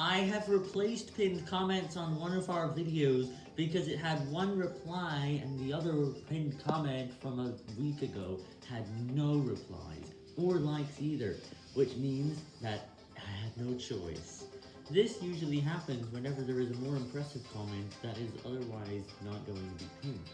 I have replaced pinned comments on one of our videos because it had one reply and the other pinned comment from a week ago had no replies, or likes either, which means that I had no choice. This usually happens whenever there is a more impressive comment that is otherwise not going to be pinned.